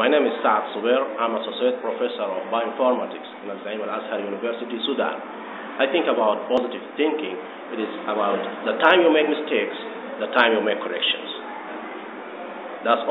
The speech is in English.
My name is Saad Suber. I'm Associate Professor of Bioinformatics in Al-Zaim Al-Azhari University, Sudan. I think about positive thinking. It is about the time you make mistakes, the time you make corrections. That's all.